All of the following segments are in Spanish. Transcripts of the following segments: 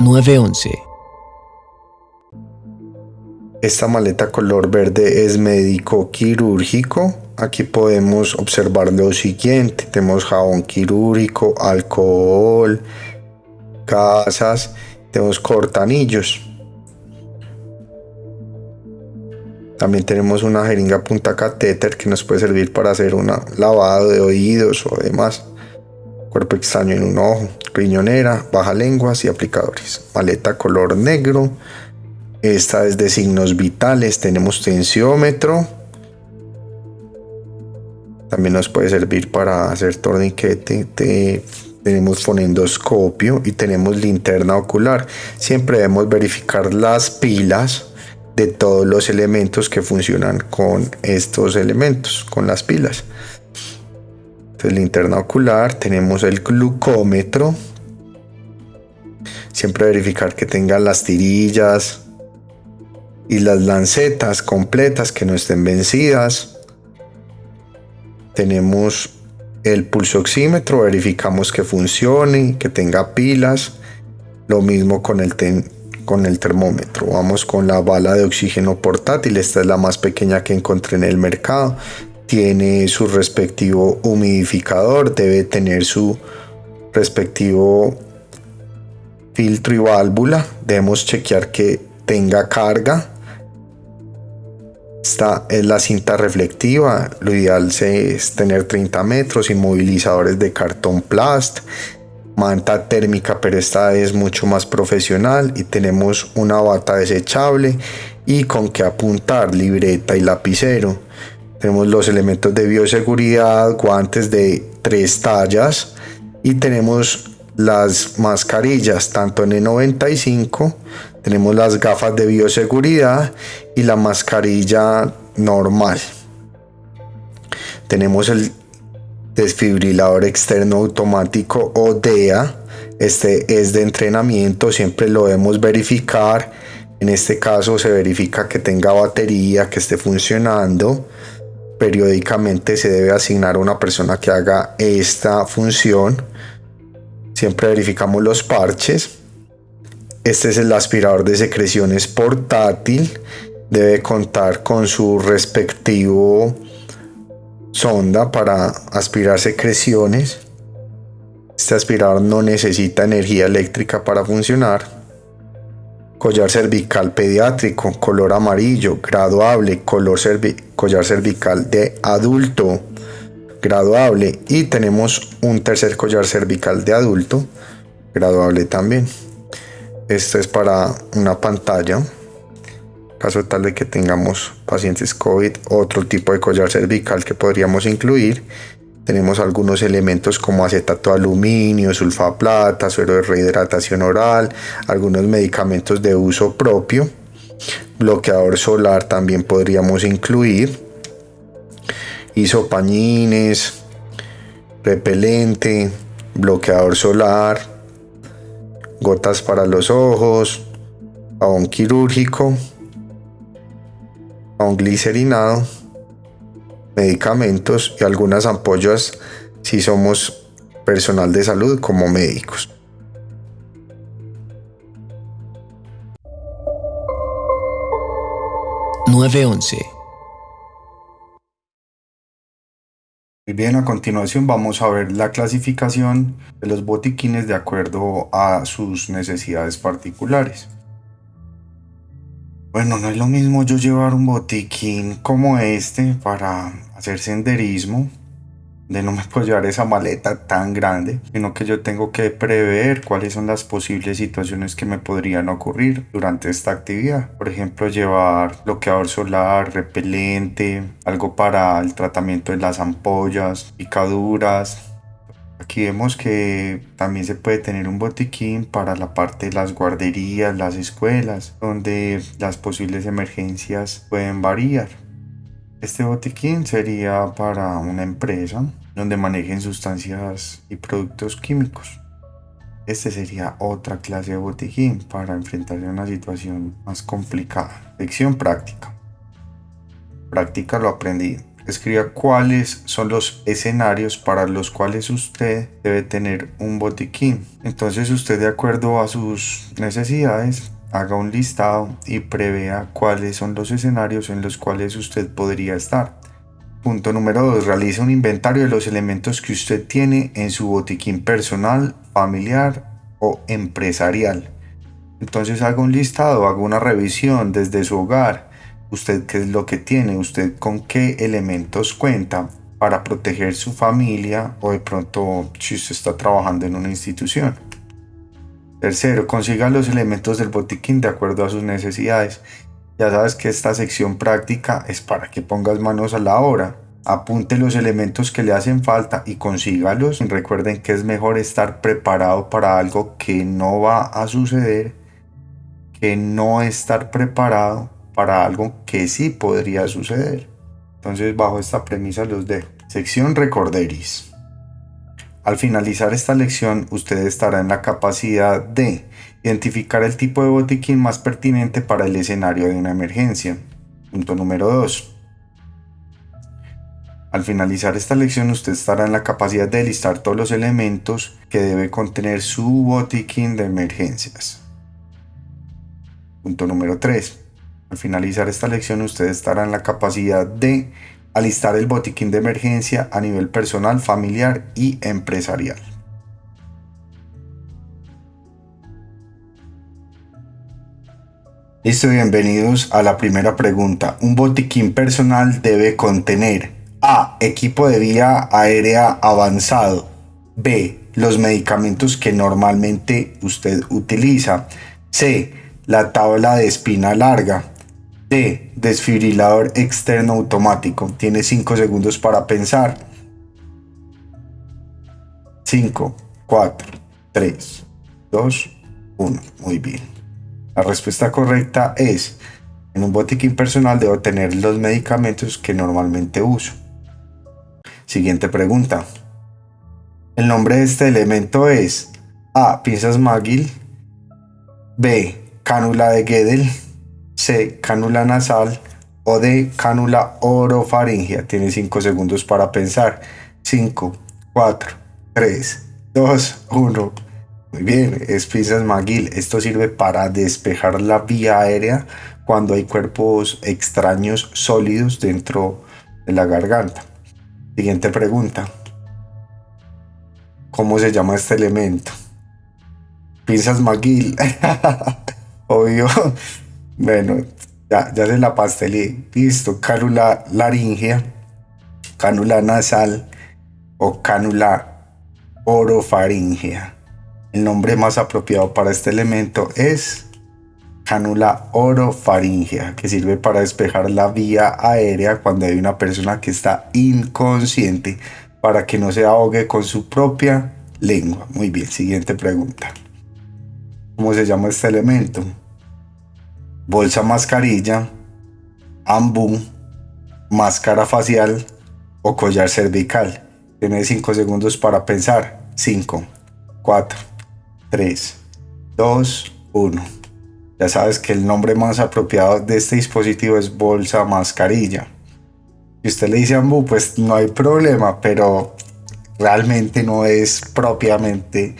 911. Esta maleta color verde es médico quirúrgico. Aquí podemos observar lo siguiente. Tenemos jabón quirúrgico, alcohol, casas, tenemos cortanillos. También tenemos una jeringa punta catéter que nos puede servir para hacer un lavado de oídos o demás. Cuerpo extraño en un ojo, riñonera, baja lenguas y aplicadores. Maleta color negro. Esta es de signos vitales. Tenemos tensiómetro. También nos puede servir para hacer torniquete. tenemos fonendoscopio y tenemos linterna ocular. Siempre debemos verificar las pilas de todos los elementos que funcionan con estos elementos, con las pilas. Entonces, linterna ocular, tenemos el glucómetro. Siempre verificar que tengan las tirillas y las lancetas completas que no estén vencidas. Tenemos el pulso oxímetro, verificamos que funcione, que tenga pilas. Lo mismo con el, con el termómetro. Vamos con la bala de oxígeno portátil. Esta es la más pequeña que encontré en el mercado. Tiene su respectivo humidificador. Debe tener su respectivo filtro y válvula. Debemos chequear que tenga carga. Esta es la cinta reflectiva. Lo ideal es tener 30 metros. Inmovilizadores de cartón plast manta térmica, pero esta es mucho más profesional y tenemos una bata desechable y con que apuntar, libreta y lapicero. Tenemos los elementos de bioseguridad, guantes de tres tallas y tenemos las mascarillas tanto en N95, tenemos las gafas de bioseguridad y la mascarilla normal. Tenemos el desfibrilador externo automático o DEA. Este es de entrenamiento, siempre lo debemos verificar. En este caso se verifica que tenga batería, que esté funcionando. Periódicamente se debe asignar a una persona que haga esta función. Siempre verificamos los parches. Este es el aspirador de secreciones portátil. Debe contar con su respectivo sonda para aspirar secreciones. Este aspirador no necesita energía eléctrica para funcionar. Collar cervical pediátrico, color amarillo, graduable, color collar cervical de adulto, graduable. Y tenemos un tercer collar cervical de adulto, graduable también. Esto es para una pantalla caso tal de que tengamos pacientes COVID, otro tipo de collar cervical que podríamos incluir. Tenemos algunos elementos como acetato de aluminio, sulfaplata, suero de rehidratación oral, algunos medicamentos de uso propio. Bloqueador solar también podríamos incluir. Isopañines, repelente, bloqueador solar, gotas para los ojos, jabón quirúrgico un glicerinado, medicamentos y algunas ampollas si somos personal de salud como médicos. ...911... Bien, a continuación vamos a ver la clasificación de los botiquines de acuerdo a sus necesidades particulares. Bueno, no es lo mismo yo llevar un botiquín como este para hacer senderismo, de no me puedo llevar esa maleta tan grande, sino que yo tengo que prever cuáles son las posibles situaciones que me podrían ocurrir durante esta actividad. Por ejemplo, llevar bloqueador solar, repelente, algo para el tratamiento de las ampollas, picaduras, Aquí vemos que también se puede tener un botiquín para la parte de las guarderías, las escuelas, donde las posibles emergencias pueden variar. Este botiquín sería para una empresa donde manejen sustancias y productos químicos. Este sería otra clase de botiquín para enfrentarse a una situación más complicada. Lección práctica. Práctica lo aprendido. Escriba cuáles son los escenarios para los cuales usted debe tener un botiquín. Entonces usted de acuerdo a sus necesidades haga un listado y prevea cuáles son los escenarios en los cuales usted podría estar. Punto número 2. Realiza un inventario de los elementos que usted tiene en su botiquín personal, familiar o empresarial. Entonces haga un listado, haga una revisión desde su hogar. Usted qué es lo que tiene, usted con qué elementos cuenta para proteger su familia o de pronto si usted está trabajando en una institución. Tercero, consiga los elementos del botiquín de acuerdo a sus necesidades. Ya sabes que esta sección práctica es para que pongas manos a la obra. Apunte los elementos que le hacen falta y consígalos. Recuerden que es mejor estar preparado para algo que no va a suceder que no estar preparado para algo que sí podría suceder. Entonces bajo esta premisa los dejo. Sección Recorderis. Al finalizar esta lección, usted estará en la capacidad de identificar el tipo de botiquín más pertinente para el escenario de una emergencia. Punto número 2. Al finalizar esta lección, usted estará en la capacidad de listar todos los elementos que debe contener su botiquín de emergencias. Punto número 3. Al finalizar esta lección, usted estará en la capacidad de alistar el botiquín de emergencia a nivel personal, familiar y empresarial. Listo, bienvenidos a la primera pregunta. Un botiquín personal debe contener A. Equipo de vía aérea avanzado. B. Los medicamentos que normalmente usted utiliza. C. La tabla de espina larga. Desfibrilador externo automático. Tiene 5 segundos para pensar. 5, 4, 3, 2, 1. Muy bien. La respuesta correcta es, en un botiquín personal debo tener los medicamentos que normalmente uso. Siguiente pregunta. El nombre de este elemento es A. Pinzas McGill. B. Cánula de Gödel C. Cánula nasal. O D. Cánula orofaringea. Tiene 5 segundos para pensar. 5, 4, 3, 2, 1. Muy bien, es Pisas McGill. Esto sirve para despejar la vía aérea cuando hay cuerpos extraños sólidos dentro de la garganta. Siguiente pregunta. ¿Cómo se llama este elemento? Pinzas McGill. Obvio. Bueno, ya, ya se la pastelé. Listo. Cánula laringea, cánula nasal o cánula orofaringea. El nombre más apropiado para este elemento es cánula orofaringea, que sirve para despejar la vía aérea cuando hay una persona que está inconsciente para que no se ahogue con su propia lengua. Muy bien, siguiente pregunta. ¿Cómo se llama este elemento? Bolsa mascarilla, ambú, máscara facial o collar cervical. Tiene 5 segundos para pensar. 5, 4, 3, 2, 1. Ya sabes que el nombre más apropiado de este dispositivo es bolsa mascarilla. Si usted le dice ambú, pues no hay problema, pero realmente no es propiamente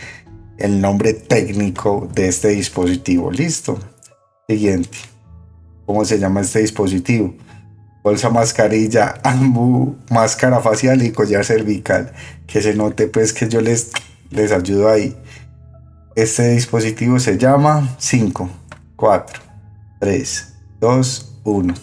el nombre técnico de este dispositivo. Listo. Siguiente. ¿Cómo se llama este dispositivo? Bolsa mascarilla, ambu, máscara facial y collar cervical. Que se note pues que yo les, les ayudo ahí. Este dispositivo se llama 5, 4, 3, 2, 1.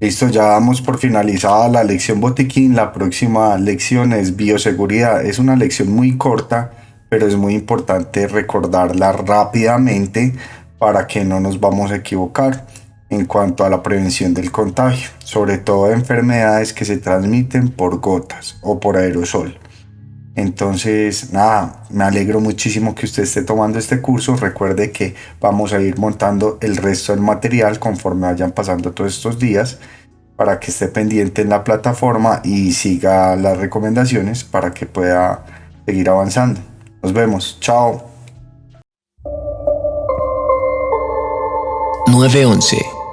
Listo, ya damos por finalizada la lección botiquín. La próxima lección es bioseguridad. Es una lección muy corta pero es muy importante recordarla rápidamente para que no nos vamos a equivocar en cuanto a la prevención del contagio, sobre todo de enfermedades que se transmiten por gotas o por aerosol. Entonces, nada, me alegro muchísimo que usted esté tomando este curso. Recuerde que vamos a ir montando el resto del material conforme vayan pasando todos estos días para que esté pendiente en la plataforma y siga las recomendaciones para que pueda seguir avanzando. Nos vemos. Chao. 911